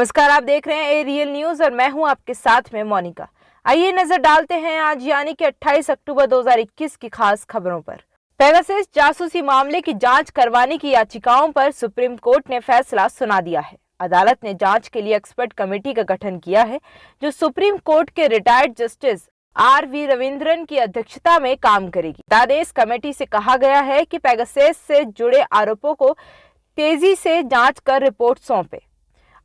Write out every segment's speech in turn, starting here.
नमस्कार, आप देख रहे हैं ए रियल न्यूज़ और मैं हूँ आपके साथ में मोनिका। आइए नज़र डालते हैं आज, यानी कि 28 अक्टूबर 2021 की खास खबरों पर। पेगासिस जासूसी मामले की जाँच करवाने की याचिकाओं पर सुप्रीम कोर्ट ने फैसला सुना दिया है। अदालत ने जाँच के लिए एक्सपर्ट कमेटी का गठन किया है, जो सुप्रीम कोर्ट के retired justice R V Ravindran की अध्यक्षता में काम करेगी। आदेश कमेटी से कहा गया है कि पेगासेस से जुड़े आरोपों को तेज़ी से जाँच कर रिपोर्ट सौंपे।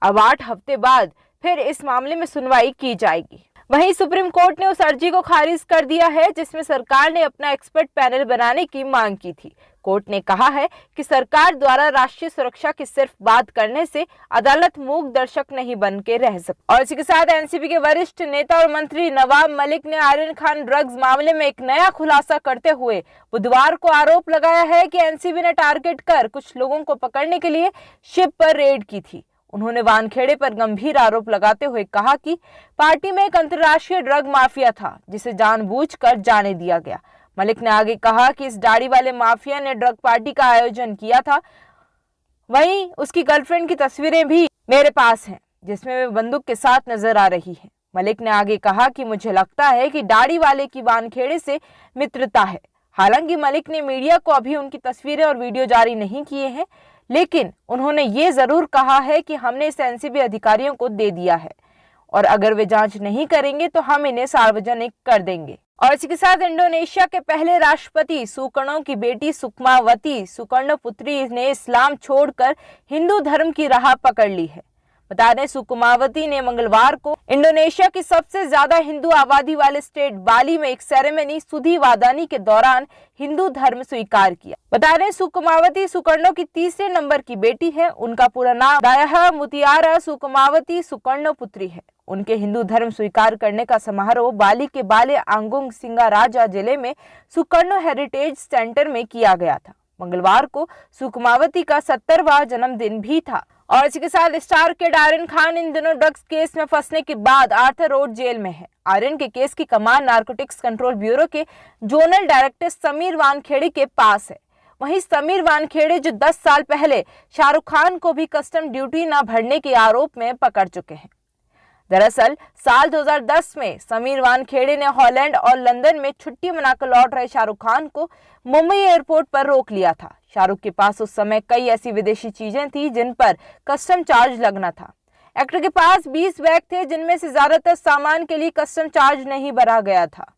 अब आठ हफ़्ते बाद फिर इस मामले में सुनवाई की जाएगी। वहीं सुप्रीम कोर्ट ने उस अर्जी को खारिज कर दिया है, जिसमें सरकार ने अपना एक्सपर्ट पैनल बनाने की मांग की थी। कोर्ट ने कहा है कि सरकार द्वारा राष्ट्रीय सुरक्षा की सिर्फ़ बात करने से अदालत मूक दर्शक नहीं बन के रह सकती और इसी के साथ एनसीपी के वरिष्ठ नेता और मंत्री नवाब मलिक ने आर्यन खान ड्रग्स मामले में एक नया खुलासा करते हुए बुधवार को आरोप लगाया है कि एनसीबी ने टारगेट कर कुछ लोगों को पकड़ने के लिए शिप पर रेड की थी। उन्होंने वानखेड़े पर गंभीर आरोप लगाते हुए कहा कि पार्टी में एक अंतर्राष्ट्रीय ड्रग माफिया था, जिसे जानबूझकर जाने दिया गया। मलिक ने आगे कहा कि इस दाढ़ी वाले माफिया ने ड्रग पार्टी का आयोजन किया था। वहीं उसकी गर्लफ्रेंड की तस्वीरें भी मेरे पास हैं, जिसमें वे बंदूक के साथ नज़र आ रही है। मलिक ने आगे कहा कि मुझे लगता है कि दाढ़ी वाले की वानखेड़े से मित्रता है। हालाँकि मलिक ने मीडिया को अभी उनकी तस्वीरें और वीडियो जारी नहीं किए हैं लेकिन उन्होंने ये ज़रूर कहा है कि हमने इसे एनसीबी अधिकारियों को दे दिया है। और अगर वे जाँच नहीं करेंगे तो हम इन्हें सार्वजनिक कर देंगे। और इसी के साथ इंडोनेशिया के पहले राष्ट्रपति सुकर्णों की बेटी सुकमावती सुकर्ण पुत्री ने इस्लाम छोड़कर हिंदू धर्म की राह पकड़ ली है। बता दें, सुकुमावती ने मंगलवार को इंडोनेशिया की सबसे ज़्यादा हिंदू आबादी वाले स्टेट बाली में एक सेरेमनी सुधी वादानी के दौरान हिंदू धर्म स्वीकार किया। बता दें, सुकुमावती सुकर्णो की तीसरे नंबर की बेटी है। उनका पूरा नाम दाया मुतियारा सुकुमावती सुकर्णो पुत्री है। उनके हिंदू धर्म स्वीकार करने का समारोह बाली के बाले आंगुंग सिंगा राजा ज़िले में सुकर्णो हेरिटेज सेंटर में किया गया था। मंगलवार को सुकुमावती का सत्तरवा जन्मदिन भी था। और इसी के साथ स्टार के आर्यन खान इन दिनों ड्रग्स केस में फंसने के बाद आर्थर रोड जेल में है। आर्यन के केस की कमान नार्कोटिक्स कंट्रोल ब्यूरो के जोनल डायरेक्टर समीर वानखेड़े के पास है। वहीं समीर वानखेड़े जो 10 साल पहले शाहरुख खान को भी कस्टम ड्यूटी न भरने के आरोप में पकड़ चुके हैं। दरअसल, साल 2010 में समीर वानखेड़े ने हॉलैंड और लंदन में छुट्टी मनाकर लौट रहे शाहरुख खान को मुंबई एयरपोर्ट पर रोक लिया था। शाहरुख के पास उस समय कई ऐसी विदेशी चीज़ें थी जिन पर कस्टम चार्ज लगना था। एक्टर के पास 20 बैग थे जिनमें से ज़्यादातर सामान के लिए कस्टम चार्ज नहीं भरा गया था।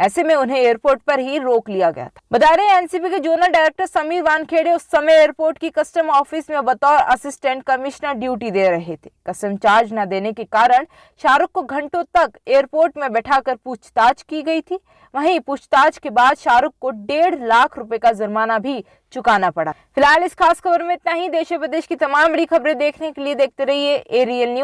ऐसे में उन्हें एयरपोर्ट पर ही रोक लिया गया था। बता रहे एनसीबी के जोनल डायरेक्टर समीर वानखेड़े उस समय एयरपोर्ट की कस्टम ऑफ़िस में बतौर असिस्टेंट कमिश्नर ड्यूटी दे रहे थे। कस्टम चार्ज न देने के कारण शाहरुख को घंटों तक एयरपोर्ट में बैठाकर पूछताछ की गई थी। वहीं पूछताछ के बाद शाहरुख को डेढ़ लाख रुपए का जुर्माना भी चुकाना पड़ा। फ़िलहाल इस खास खबर में इतना ही। देश विदेश की तमाम बड़ी खबरें देखने के लिए देखते रहिए ए रियल न्यूज़